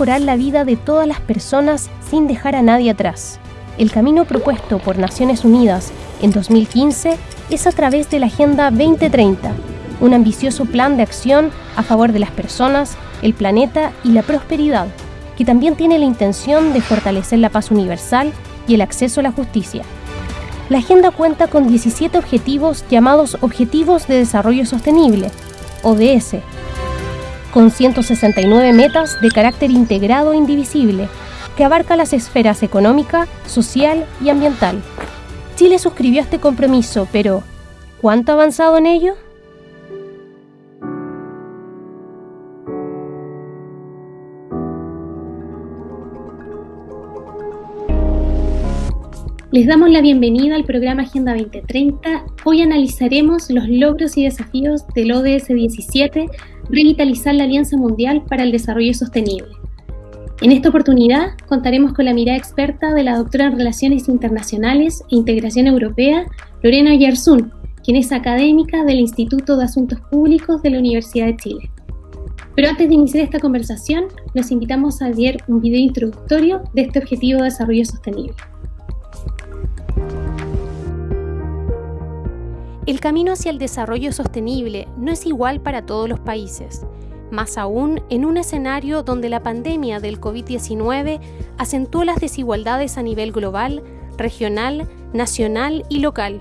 mejorar la vida de todas las personas sin dejar a nadie atrás. El camino propuesto por Naciones Unidas en 2015 es a través de la Agenda 2030, un ambicioso plan de acción a favor de las personas, el planeta y la prosperidad, que también tiene la intención de fortalecer la paz universal y el acceso a la justicia. La agenda cuenta con 17 objetivos llamados Objetivos de Desarrollo Sostenible, ODS, con 169 metas de carácter integrado e indivisible, que abarca las esferas económica, social y ambiental. Chile suscribió este compromiso, pero ¿cuánto ha avanzado en ello? Les damos la bienvenida al programa Agenda 2030. Hoy analizaremos los logros y desafíos del ODS 17, revitalizar la Alianza Mundial para el Desarrollo Sostenible. En esta oportunidad contaremos con la mirada experta de la doctora en Relaciones Internacionales e Integración Europea, Lorena Yarzún, quien es académica del Instituto de Asuntos Públicos de la Universidad de Chile. Pero antes de iniciar esta conversación, los invitamos a ver un video introductorio de este objetivo de desarrollo sostenible. El camino hacia el desarrollo sostenible no es igual para todos los países, más aún en un escenario donde la pandemia del COVID-19 acentuó las desigualdades a nivel global, regional, nacional y local.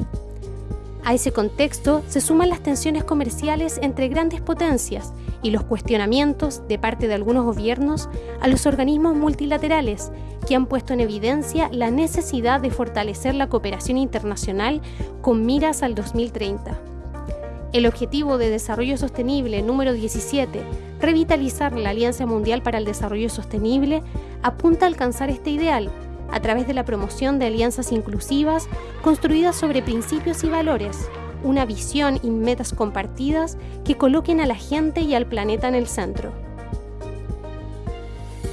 A ese contexto se suman las tensiones comerciales entre grandes potencias y los cuestionamientos de parte de algunos gobiernos a los organismos multilaterales que han puesto en evidencia la necesidad de fortalecer la cooperación internacional con miras al 2030. El Objetivo de Desarrollo Sostenible número 17, revitalizar la Alianza Mundial para el Desarrollo Sostenible, apunta a alcanzar este ideal a través de la promoción de alianzas inclusivas construidas sobre principios y valores, una visión y metas compartidas que coloquen a la gente y al planeta en el centro.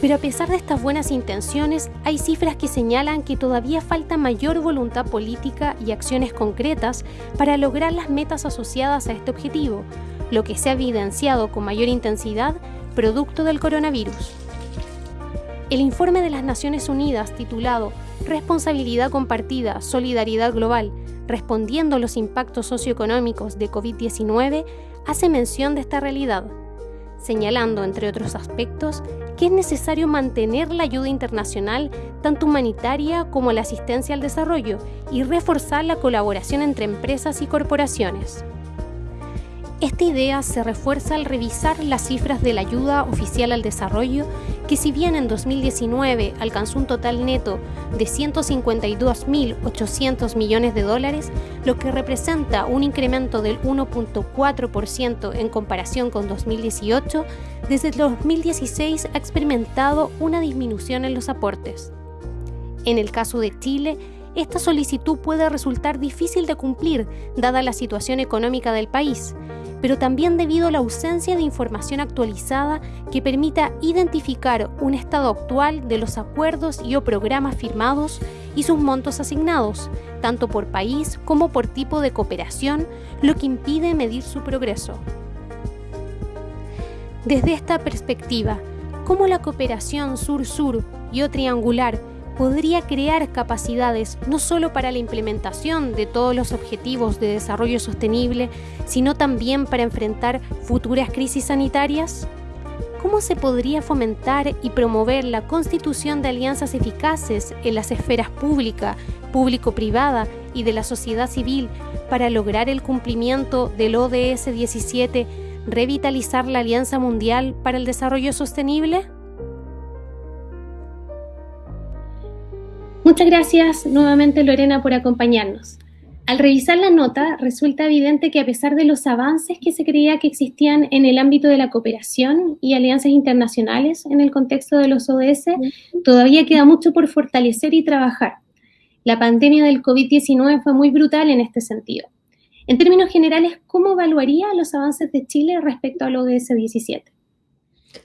Pero a pesar de estas buenas intenciones, hay cifras que señalan que todavía falta mayor voluntad política y acciones concretas para lograr las metas asociadas a este objetivo, lo que se ha evidenciado con mayor intensidad producto del coronavirus. El informe de las Naciones Unidas titulado Responsabilidad compartida, solidaridad global, respondiendo a los impactos socioeconómicos de COVID-19, hace mención de esta realidad, señalando, entre otros aspectos, que es necesario mantener la ayuda internacional, tanto humanitaria como la asistencia al desarrollo, y reforzar la colaboración entre empresas y corporaciones. Esta idea se refuerza al revisar las cifras de la ayuda oficial al desarrollo, que si bien en 2019 alcanzó un total neto de 152.800 millones de dólares, lo que representa un incremento del 1.4% en comparación con 2018, desde 2016 ha experimentado una disminución en los aportes. En el caso de Chile, esta solicitud puede resultar difícil de cumplir dada la situación económica del país, pero también debido a la ausencia de información actualizada que permita identificar un estado actual de los acuerdos y o programas firmados y sus montos asignados, tanto por país como por tipo de cooperación, lo que impide medir su progreso. Desde esta perspectiva, ¿cómo la cooperación sur-sur y o triangular podría crear capacidades no solo para la implementación de todos los objetivos de desarrollo sostenible, sino también para enfrentar futuras crisis sanitarias? ¿Cómo se podría fomentar y promover la constitución de alianzas eficaces en las esferas pública, público-privada y de la sociedad civil para lograr el cumplimiento del ODS 17, revitalizar la Alianza Mundial para el Desarrollo Sostenible? Muchas gracias nuevamente Lorena por acompañarnos. Al revisar la nota, resulta evidente que a pesar de los avances que se creía que existían en el ámbito de la cooperación y alianzas internacionales en el contexto de los ODS, todavía queda mucho por fortalecer y trabajar. La pandemia del COVID-19 fue muy brutal en este sentido. En términos generales, ¿cómo evaluaría los avances de Chile respecto al ODS 17?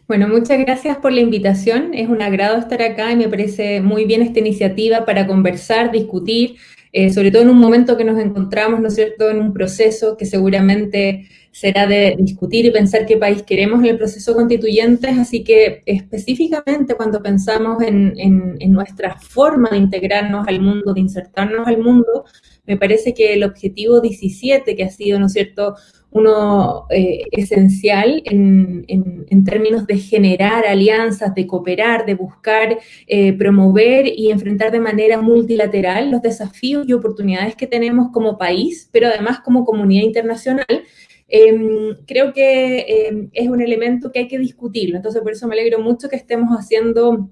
Bueno, muchas gracias por la invitación. Es un agrado estar acá y me parece muy bien esta iniciativa para conversar, discutir, eh, sobre todo en un momento que nos encontramos, ¿no es cierto?, en un proceso que seguramente será de discutir y pensar qué país queremos en el proceso constituyente, así que específicamente cuando pensamos en, en, nuestra forma de integrarnos al mundo, de insertarnos al mundo, me parece que el objetivo 17, que ha sido, ¿no es cierto?, uno eh, esencial en, en, términos de generar alianzas, de cooperar, de buscar, eh, promover y enfrentar de manera multilateral los desafíos y oportunidades que tenemos como país, pero además como comunidad internacional, em, creo que em, es un elemento que hay que discutirlo. Entonces, por eso me alegro mucho que estemos haciendo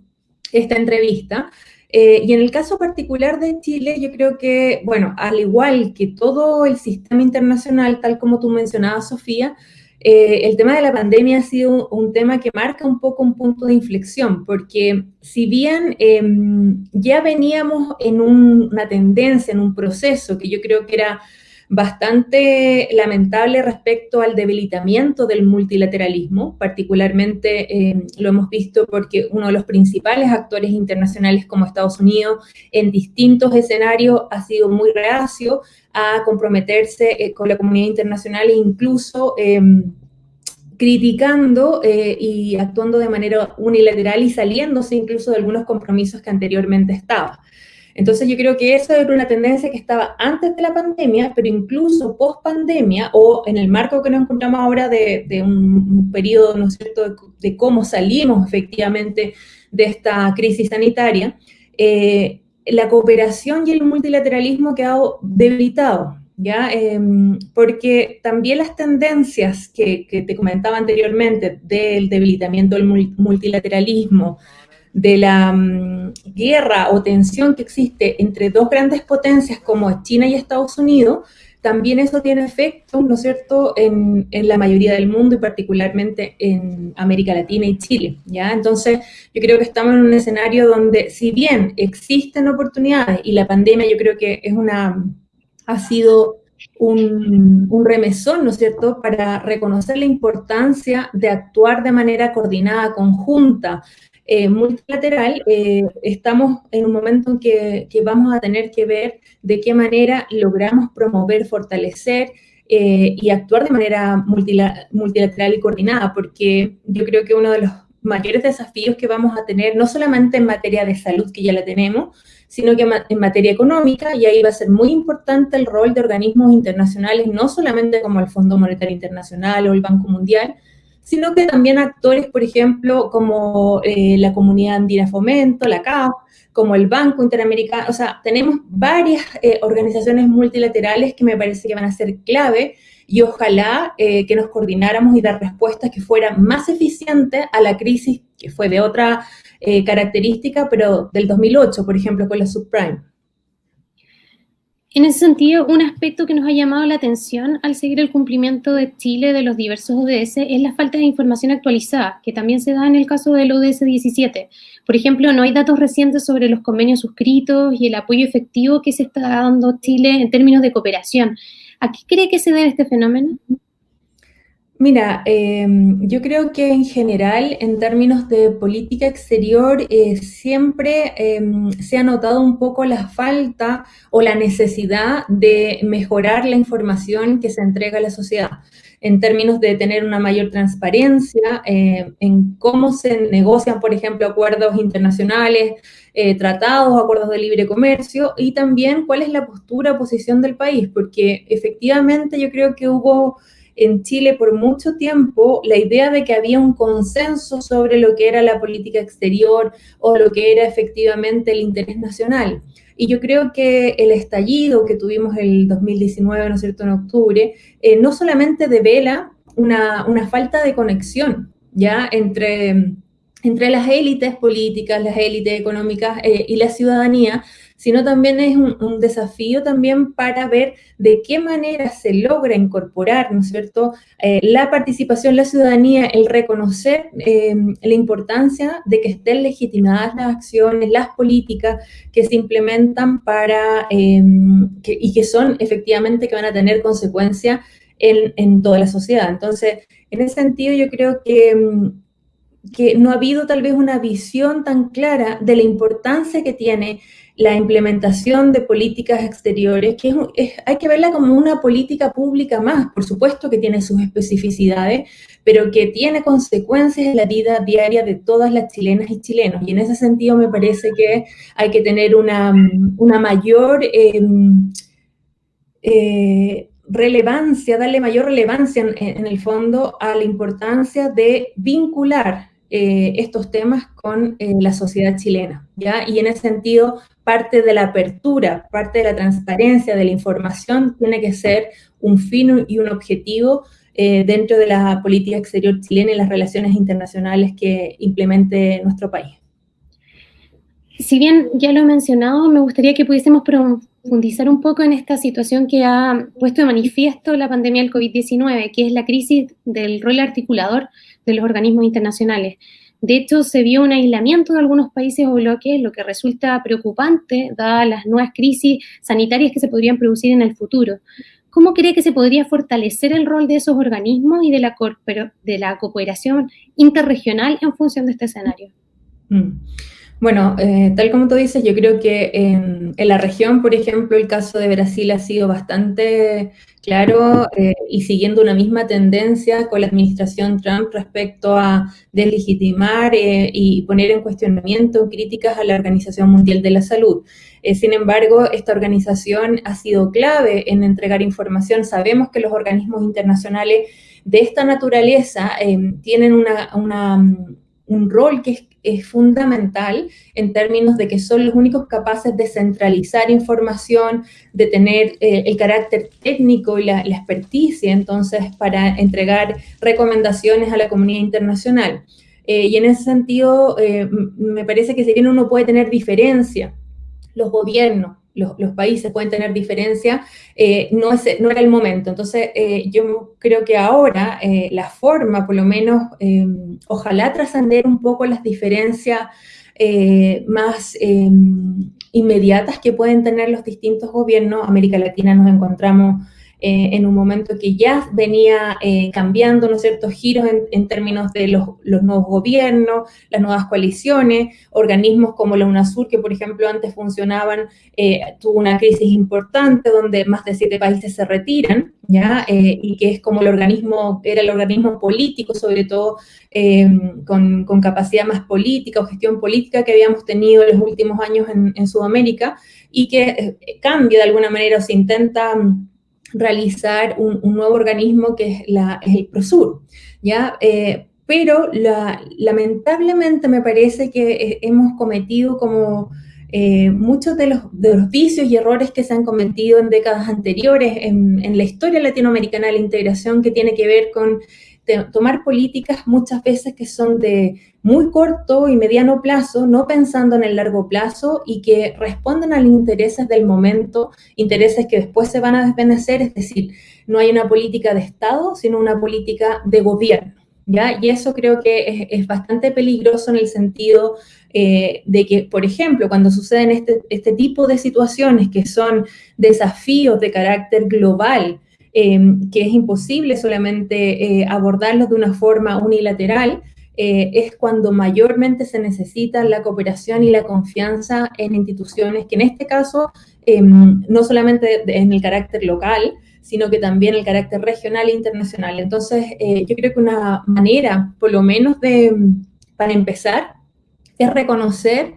esta entrevista. Eh, y en el caso particular de Chile, yo creo que, bueno, al igual que todo el sistema internacional, tal como tú mencionabas, Sofía, eh, el tema de la pandemia ha sido un, tema que marca un poco un punto de inflexión, porque si bien em, ya veníamos en una tendencia, en un proceso que yo creo que era bastante lamentable respecto al debilitamiento del multilateralismo, particularmente eh, lo hemos visto porque uno de los principales actores internacionales como Estados Unidos en distintos escenarios ha sido muy reacio a comprometerse eh, con la comunidad internacional e incluso em, criticando eh, y actuando de manera unilateral y saliéndose incluso de algunos compromisos que anteriormente estaba. Entonces yo creo que eso era una tendencia que estaba antes de la pandemia, pero incluso post pandemia o en el marco que nos encontramos ahora de, un, periodo, ¿no es cierto?, de, cómo salimos efectivamente de esta crisis sanitaria, eh, la cooperación y el multilateralismo ha quedado debilitado, ¿ya? Em, porque también las tendencias que, que, te comentaba anteriormente del debilitamiento del multilateralismo, de la mm, guerra o tensión que existe entre dos grandes potencias como China y Estados Unidos, también eso tiene efecto, ¿no es cierto?, en, la mayoría del mundo y particularmente en América Latina y Chile, ¿ya? Entonces, yo creo que estamos en un escenario donde, si bien existen oportunidades y la pandemia yo creo que es una, ha sido un, un, remesón, ¿no es cierto?, para reconocer la importancia de actuar de manera coordinada, conjunta, eh, multilateral, eh, estamos en un momento en que, vamos a tener que ver de qué manera logramos promover, fortalecer eh, y actuar de manera multilateral y coordinada, porque yo creo que uno de los mayores desafíos que vamos a tener, no solamente en materia de salud, que ya la tenemos, sino que en materia económica, y ahí va a ser muy importante el rol de organismos internacionales, no solamente como el Fondo Monetario Internacional o el Banco Mundial, sino que también actores, por ejemplo, como eh, la Comunidad Andina Fomento, la CAF, como el Banco Interamericano, o sea, tenemos varias eh, organizaciones multilaterales que me parece que van a ser clave y ojalá eh, que nos coordináramos y dar respuestas que fueran más eficientes a la crisis que fue de otra característica, pero del 2008, por ejemplo, con la subprime. En ese sentido, un aspecto que nos ha llamado la atención al seguir el cumplimiento de Chile de los diversos ODS es la falta de información actualizada, que también se da en el caso del ODS 17. Por ejemplo, no hay datos recientes sobre los convenios suscritos y el apoyo efectivo que se está dando Chile en términos de cooperación. ¿A qué cree que se debe este fenómeno? Mira, em, yo creo que en general, en términos de política exterior, eh, siempre em, se ha notado un poco la falta o la necesidad de mejorar la información que se entrega a la sociedad, en términos de tener una mayor transparencia eh, en cómo se negocian, por ejemplo, acuerdos internacionales, eh, tratados, acuerdos de libre comercio, y también cuál es la postura posición del país, porque efectivamente yo creo que hubo en Chile por mucho tiempo la idea de que había un consenso sobre lo que era la política exterior o lo que era efectivamente el interés nacional. Y yo creo que el estallido que tuvimos el 2019, ¿no es cierto?, en octubre, eh, no solamente devela una, una, falta de conexión, ¿ya?, entre, entre las élites políticas, las élites económicas eh, y la ciudadanía, sino también es un, desafío también para ver de qué manera se logra incorporar, ¿no es cierto?, eh, la participación, la ciudadanía, el reconocer eh, la importancia de que estén legitimadas las acciones, las políticas que se implementan para, eh, y que son efectivamente que van a tener consecuencias en, en toda la sociedad. Entonces, en ese sentido yo creo que que no ha habido tal vez una visión tan clara de la importancia que tiene la implementación de políticas exteriores, que hay que verla como una política pública más, por supuesto que tiene sus especificidades, pero que tiene consecuencias en la vida diaria de todas las chilenas y chilenos. Y en ese sentido me parece que hay que tener una, mayor em, eh, relevancia, darle mayor relevancia en, el fondo a la importancia de vincular eh, estos temas con eh, la sociedad chilena, ¿ya? Y en ese sentido, parte de la apertura, parte de la transparencia de la información tiene que ser un fin y un objetivo eh, dentro de la política exterior chilena y las relaciones internacionales que implemente nuestro país. Si bien ya lo he mencionado, me gustaría que pudiésemos profundizar un poco en esta situación que ha puesto de manifiesto la pandemia del COVID-19, que es la crisis del rol articulador de los organismos internacionales. De hecho, se vio un aislamiento de algunos países o bloques, lo que resulta preocupante, dadas las nuevas crisis sanitarias que se podrían producir en el futuro. ¿Cómo cree que se podría fortalecer el rol de esos organismos y de la, de la cooperación interregional en función de este escenario? Mm. Bueno, eh, tal como tú dices, yo creo que en, la región, por ejemplo, el caso de Brasil ha sido bastante claro eh, y siguiendo una misma tendencia con la administración Trump respecto a deslegitimar eh, y poner en cuestionamiento críticas a la Organización Mundial de la Salud. sin embargo, esta organización ha sido clave en entregar información. Sabemos que los organismos internacionales de esta naturaleza tienen una, un rol que es es fundamental en términos de que son los únicos capaces de centralizar información, de tener eh, el carácter técnico y la, experticia, entonces, para entregar recomendaciones a la comunidad internacional. Eh, y en ese sentido, eh, me parece que si bien uno puede tener diferencia, los gobiernos, los, países pueden tener diferencia, eh, no, no era el momento. Entonces, eh, yo creo que ahora eh, la forma, por lo menos, ojalá trascender un poco las diferencias más inmediatas que pueden tener los distintos gobiernos. América Latina nos encontramos eh, en un momento que ya venía eh, cambiando, ¿no es cierto?, giros en, términos de los, nuevos gobiernos, las nuevas coaliciones, organismos como la UNASUR, que por ejemplo antes funcionaban, eh, tuvo una crisis importante donde más de siete países se retiran, ¿ya? y que es como el organismo, era el organismo político, sobre todo con, con, capacidad más política o gestión política que habíamos tenido en los últimos años en, en Sudamérica, y que cambia de alguna manera o se intenta realizar un, nuevo organismo que es, la, el PROSUR, ¿ya? Eh, pero lamentablemente me parece que hemos cometido como eh, muchos de los, de los, vicios y errores que se han cometido en décadas anteriores en, en la historia latinoamericana de la integración que tiene que ver con tomar políticas muchas veces que son de muy corto y mediano plazo, no pensando en el largo plazo y que responden a los intereses del momento, intereses que después se van a desvanecer, es decir, no hay una política de Estado, sino una política de gobierno. ¿Ya? Y eso creo que es, bastante peligroso en el sentido eh, de que, por ejemplo, cuando suceden este, este tipo de situaciones que son desafíos de carácter global, Em, que es imposible solamente eh, abordarlos de una forma unilateral, eh, es cuando mayormente se necesita la cooperación y la confianza en instituciones que en este caso em, no solamente en el carácter local, sino que también el carácter regional e internacional. Entonces, eh, yo creo que una manera, por lo menos de, para empezar, es reconocer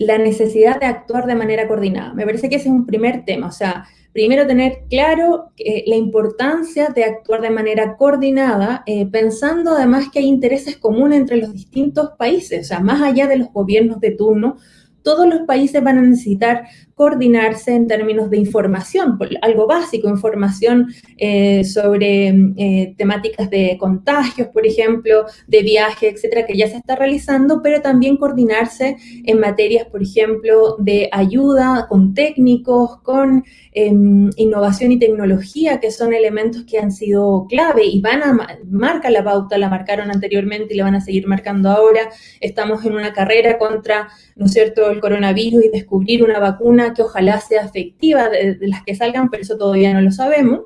la necesidad de actuar de manera coordinada. Me parece que ese es un primer tema, o sea, primero tener claro eh, la importancia de actuar de manera coordinada, eh, pensando además que hay intereses comunes entre los distintos países, o sea, más allá de los gobiernos de turno, todos los países van a necesitar coordinarse en términos de información, algo básico, información eh, sobre eh, temáticas de contagios, por ejemplo, de viaje, etcétera, que ya se está realizando, pero también coordinarse en materias, por ejemplo, de ayuda con técnicos, con em, innovación y tecnología, que son elementos que han sido clave y van a marcar la pauta, la marcaron anteriormente y la van a seguir marcando ahora. Estamos en una carrera contra, ¿no es cierto?, el coronavirus y descubrir una vacuna que ojalá sea efectiva de, las que salgan, pero eso todavía no lo sabemos.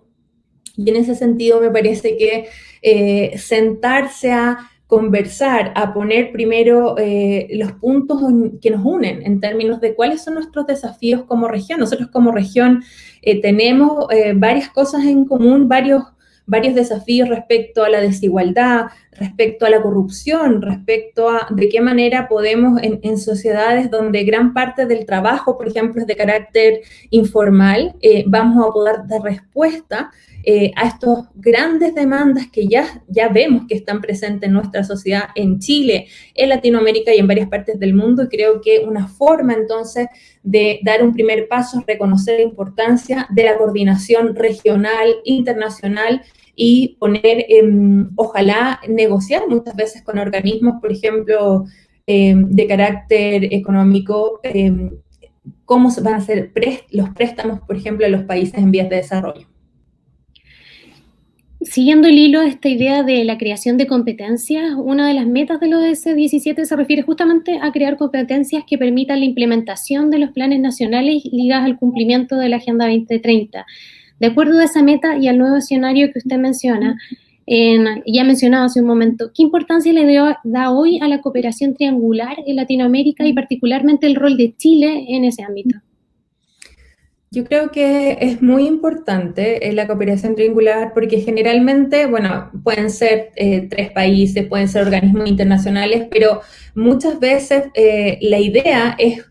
Y en ese sentido me parece que eh, sentarse a conversar, a poner primero eh, los puntos que nos unen en términos de cuáles son nuestros desafíos como región. Nosotros como región eh, tenemos varias cosas en común, varios varios desafíos respecto a la desigualdad, respecto a la corrupción, respecto a de qué manera podemos en, sociedades donde gran parte del trabajo, por ejemplo, es de carácter informal, eh, vamos a poder dar respuesta eh, a estas grandes demandas que ya, ya vemos que están presentes en nuestra sociedad en Chile, en Latinoamérica y en varias partes del mundo. Y creo que una forma entonces de dar un primer paso es reconocer la importancia de la coordinación regional, internacional y poner, ojalá, negociar muchas veces con organismos, por ejemplo, em, de carácter económico, em, cómo van a ser los préstamos, por ejemplo, a los países en vías de desarrollo. Siguiendo el hilo de esta idea de la creación de competencias, una de las metas de los S17 se refiere justamente a crear competencias que permitan la implementación de los planes nacionales ligados al cumplimiento de la Agenda 2030. De acuerdo a esa meta y al nuevo escenario que usted menciona, ya mencionado hace un momento, ¿qué importancia le da hoy a la cooperación triangular en Latinoamérica y particularmente el rol de Chile en ese ámbito? Yo creo que es muy importante eh, la cooperación triangular porque generalmente, bueno, pueden ser eh, tres países, pueden ser organismos internacionales, pero muchas veces eh, la idea es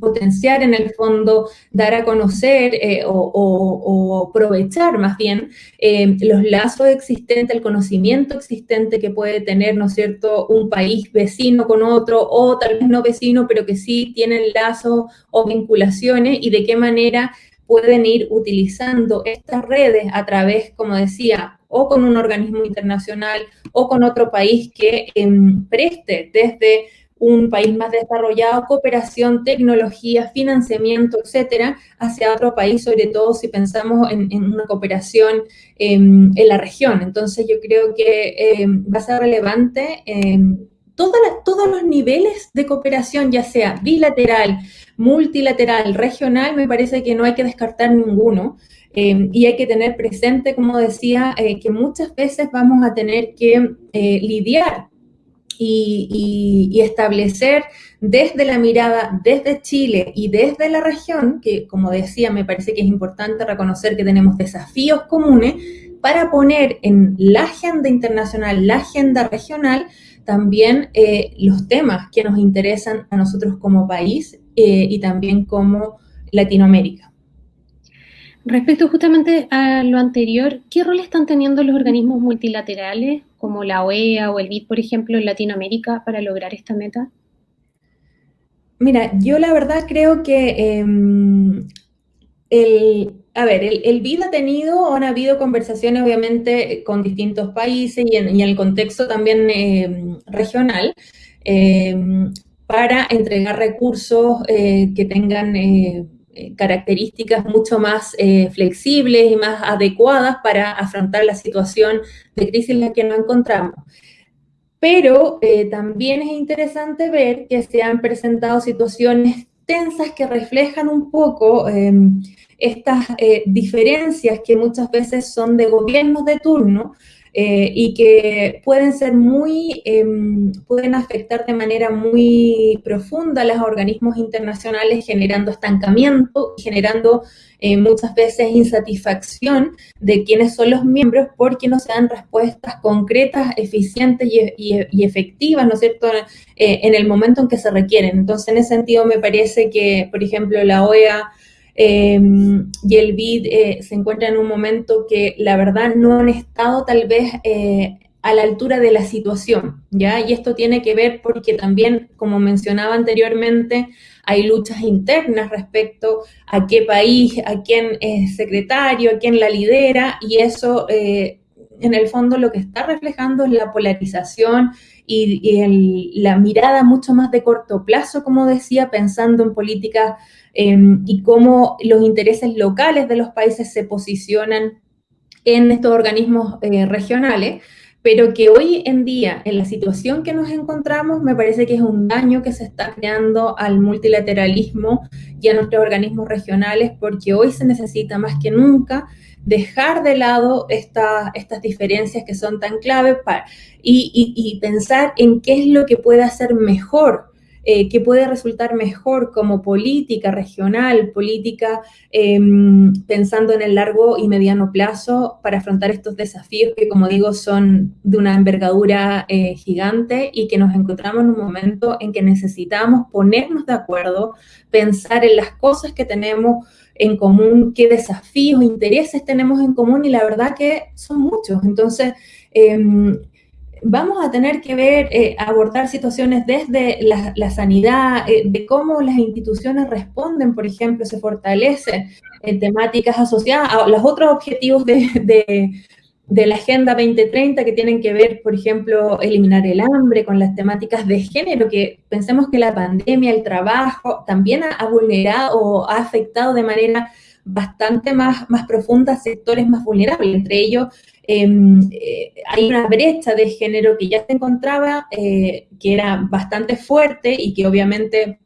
potenciar en el fondo, dar a conocer o, aprovechar más bien los lazos existentes, el conocimiento existente que puede tener, ¿no es cierto?, un país vecino con otro o tal vez no vecino, pero que sí tienen lazos o vinculaciones y de qué manera pueden ir utilizando estas redes a través, como decía, o con un organismo internacional o con otro país que em, preste desde un país más desarrollado, cooperación, tecnología, financiamiento, etcétera, hacia otro país, sobre todo si pensamos en, una cooperación em, en la región. Entonces, yo creo que em, va a ser relevante todos los niveles de cooperación, ya sea bilateral, multilateral, regional, me parece que no hay que descartar ninguno. Y hay que tener presente, como decía, eh, que muchas veces vamos a tener que eh, lidiar y, y, establecer desde la mirada, desde Chile y desde la región, que como decía, me parece que es importante reconocer que tenemos desafíos comunes para poner en la agenda internacional, la agenda regional, también eh, los temas que nos interesan a nosotros como país eh, y también como Latinoamérica. Respecto justamente a lo anterior, ¿qué rol están teniendo los organismos multilaterales como la OEA o el BID, por ejemplo, en Latinoamérica para lograr esta meta? Mira, yo la verdad creo que em, el, a ver, el, BID ha tenido, han habido conversaciones obviamente con distintos países y en, el contexto también eh, regional eh, para entregar recursos eh, que tengan características mucho más flexibles y más adecuadas para afrontar la situación de crisis en la que nos encontramos. Pero también es interesante ver que se han presentado situaciones tensas que reflejan un poco estas eh, diferencias que muchas veces son de gobiernos de turno eh, y que pueden ser muy, em, pueden afectar de manera muy profunda a los organismos internacionales, generando estancamiento, generando eh, muchas veces insatisfacción de quienes son los miembros porque no se dan respuestas concretas, eficientes y, efectivas, ¿no es cierto?, en el momento en que se requieren. Entonces, en ese sentido, me parece que, por ejemplo, la OEA Em, y el BID eh, se encuentra en un momento que la verdad no han estado tal vez eh, a la altura de la situación, ¿ya? Y esto tiene que ver porque también, como mencionaba anteriormente, hay luchas internas respecto a qué país, a quién es secretario, a quién la lidera, y eso eh, en el fondo lo que está reflejando es la polarización y, la mirada mucho más de corto plazo, como decía, pensando en políticas Em, y cómo los intereses locales de los países se posicionan en estos organismos eh, regionales, pero que hoy en día, en la situación que nos encontramos, me parece que es un daño que se está creando al multilateralismo y a nuestros organismos regionales, porque hoy se necesita más que nunca dejar de lado estas diferencias que son tan claves y, pensar en qué es lo que puede hacer mejor eh, que puede resultar mejor como política regional, política em, pensando en el largo y mediano plazo para afrontar estos desafíos que, como digo, son de una envergadura eh, gigante y que nos encontramos en un momento en que necesitamos ponernos de acuerdo, pensar en las cosas que tenemos en común, qué desafíos, intereses tenemos en común y la verdad que son muchos. Entonces, em, vamos a tener que ver, eh, abordar situaciones desde la, sanidad, eh, de cómo las instituciones responden, por ejemplo, se fortalecen en temáticas asociadas a los otros objetivos de, la Agenda 2030 que tienen que ver, por ejemplo, eliminar el hambre con las temáticas de género, que pensemos que la pandemia, el trabajo, también ha, vulnerado o ha afectado de manera bastante más, más profunda sectores más vulnerables, entre ellos Em, eh, hay una brecha de género que ya se encontraba, eh, que era bastante fuerte y que obviamente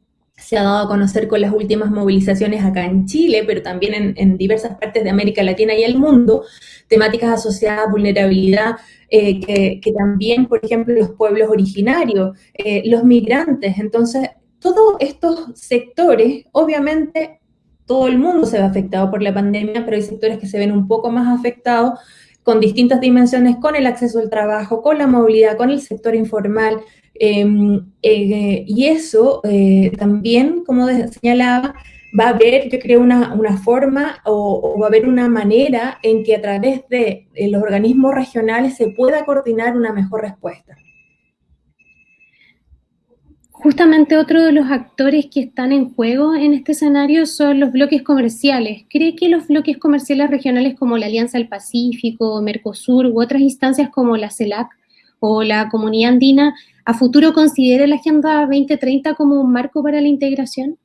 se ha dado a conocer con las últimas movilizaciones acá en Chile, pero también en, diversas partes de América Latina y el mundo, temáticas asociadas a vulnerabilidad, eh, que, que, también, por ejemplo, los pueblos originarios, los migrantes. Entonces, todos estos sectores, obviamente, todo el mundo se ve afectado por la pandemia, pero hay sectores que se ven un poco más afectados con distintas dimensiones, con el acceso al trabajo, con la movilidad, con el sector informal. Em, eh, y eso eh, también, como señalaba, va a haber, yo creo, una, forma o, va a haber una manera en que a través de los organismos regionales se pueda coordinar una mejor respuesta. Justamente otro de los actores que están en juego en este escenario son los bloques comerciales. ¿Cree que los bloques comerciales regionales como la Alianza del Pacífico, Mercosur u otras instancias como la CELAC o la Comunidad Andina a futuro considere la Agenda 2030 como un marco para la integración?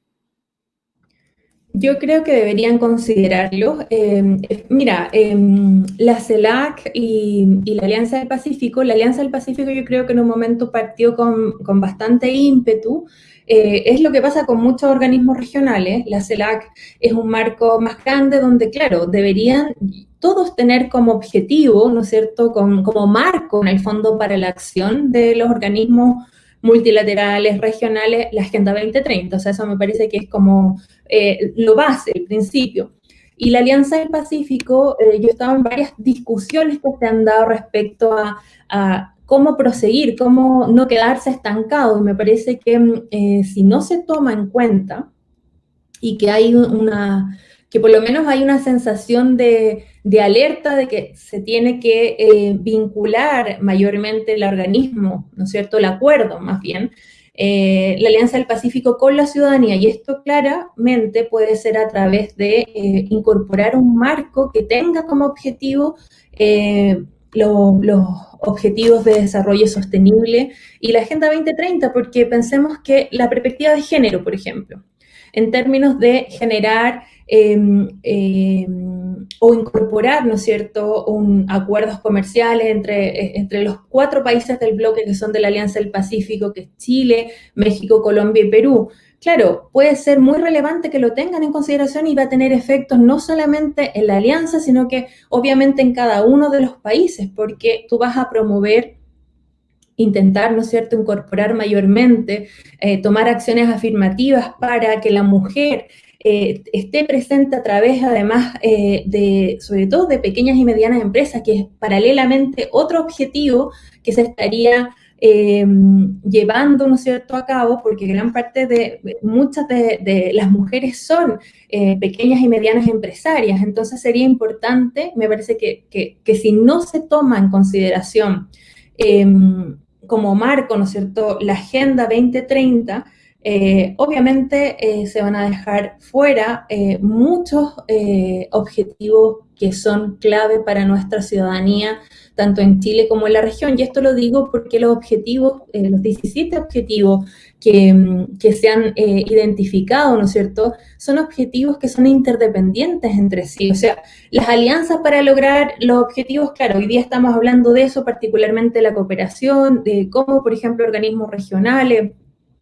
Yo creo que deberían considerarlo. Em, mira, em, la CELAC y, la Alianza del Pacífico, la Alianza del Pacífico yo creo que en un momento partió con, bastante ímpetu. Eh, es lo que pasa con muchos organismos regionales. La CELAC es un marco más grande donde, claro, deberían todos tener como objetivo, ¿no es cierto?, como marco en el fondo para la acción de los organismos multilaterales, regionales, la Agenda 2030. O sea, eso me parece que es como eh, lo base, el principio. Y la Alianza del Pacífico, eh, yo estaba en varias discusiones que se han dado respecto a, cómo proseguir, cómo no quedarse estancado. Y me parece que eh, si no se toma en cuenta y que hay una, que por lo menos hay una sensación de, alerta de que se tiene que eh, vincular mayormente el organismo, ¿no es cierto?, el acuerdo más bien, eh, la Alianza del Pacífico con la ciudadanía. Y esto claramente puede ser a través de incorporar un marco que tenga como objetivo los objetivos de desarrollo sostenible y la Agenda 2030, porque pensemos que la perspectiva de género, por ejemplo, en términos de generar Em, em, o incorporar, ¿no es cierto?, un, acuerdos comerciales entre, e, entre los cuatro países del bloque que son de la Alianza del Pacífico, que es Chile, México, Colombia y Perú. Claro, puede ser muy relevante que lo tengan en consideración y va a tener efectos no solamente en la alianza, sino que obviamente en cada uno de los países, porque tú vas a promover intentar, ¿no es cierto?, incorporar mayormente, eh, tomar acciones afirmativas para que la mujer eh, esté presente a través, además, eh, de, sobre todo de pequeñas y medianas empresas, que es paralelamente otro objetivo que se estaría em, llevando, ¿no cierto?, a cabo, porque gran parte de, muchas de, las mujeres son eh, pequeñas y medianas empresarias, entonces sería importante, me parece que, que si no se toma en consideración em, como marco, ¿no cierto?, la Agenda 2030, eh, obviamente eh, se van a dejar fuera eh, muchos objetivos que son clave para nuestra ciudadanía, tanto en Chile como en la región. Y esto lo digo porque los objetivos, los 17 objetivos que, mm, que se han identificado, ¿no es cierto?, son objetivos que son interdependientes entre sí. O sea, las alianzas para lograr los objetivos, claro, hoy día estamos hablando de eso, particularmente la cooperación, de cómo, por ejemplo, organismos regionales,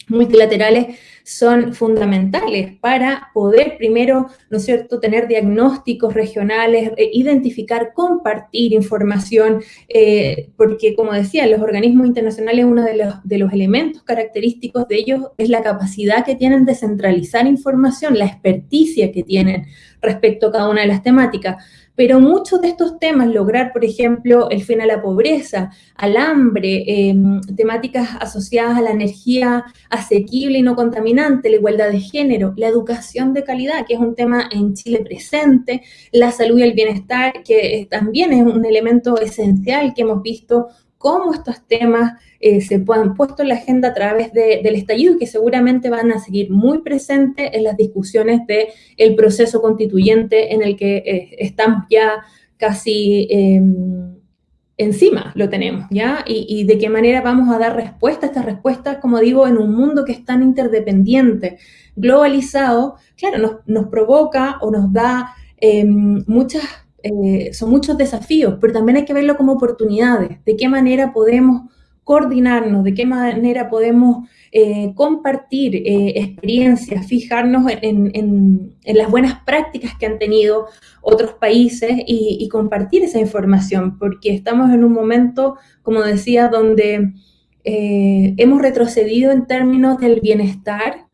multilaterales son fundamentales para poder primero, ¿no es cierto?, tener diagnósticos regionales, eh, identificar, compartir información, eh, porque como decía, los organismos internacionales, uno de los, de los elementos característicos de ellos es la capacidad que tienen de centralizar información, la experticia que tienen respecto a cada una de las temáticas. Pero muchos de estos temas, lograr, por ejemplo, el fin a la pobreza, al hambre, em, temáticas asociadas a la energía asequible y no contaminante, la igualdad de género, la educación de calidad, que es un tema en Chile presente, la salud y el bienestar, que también es un elemento esencial que hemos visto cómo estos temas eh, se han puesto en la agenda a través del estallido y que seguramente van a seguir muy presentes en las discusiones del proceso constituyente en el que eh, estamos ya casi em, encima, lo tenemos, ¿ya? Y, de qué manera vamos a dar respuesta a estas respuestas, como digo, en un mundo que es tan interdependiente, globalizado, claro, nos, nos provoca o nos da em, muchas eh, son muchos desafíos, pero también hay que verlo como oportunidades. De qué manera podemos coordinarnos, de qué manera podemos eh, compartir eh, experiencias, fijarnos en, las buenas prácticas que han tenido otros países y, compartir esa información, porque estamos en un momento, como decía, donde hemos retrocedido en términos del bienestar,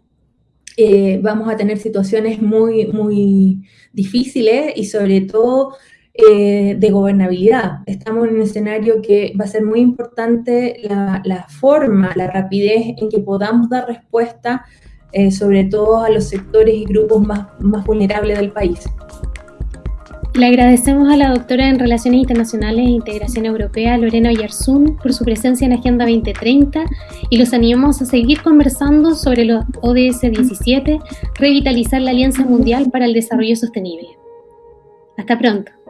vamos a tener situaciones muy, muy difíciles y sobre todo eh, de gobernabilidad. Estamos en un escenario que va a ser muy importante la, forma, la rapidez en que podamos dar respuesta, eh, sobre todo a los sectores y grupos más, más vulnerables del país. Le agradecemos a la doctora en Relaciones Internacionales e Integración Europea, Lorena Oyarzún, por su presencia en Agenda 2030 y los animamos a seguir conversando sobre los ODS 17, revitalizar la Alianza Mundial para el Desarrollo Sostenible. Hasta pronto.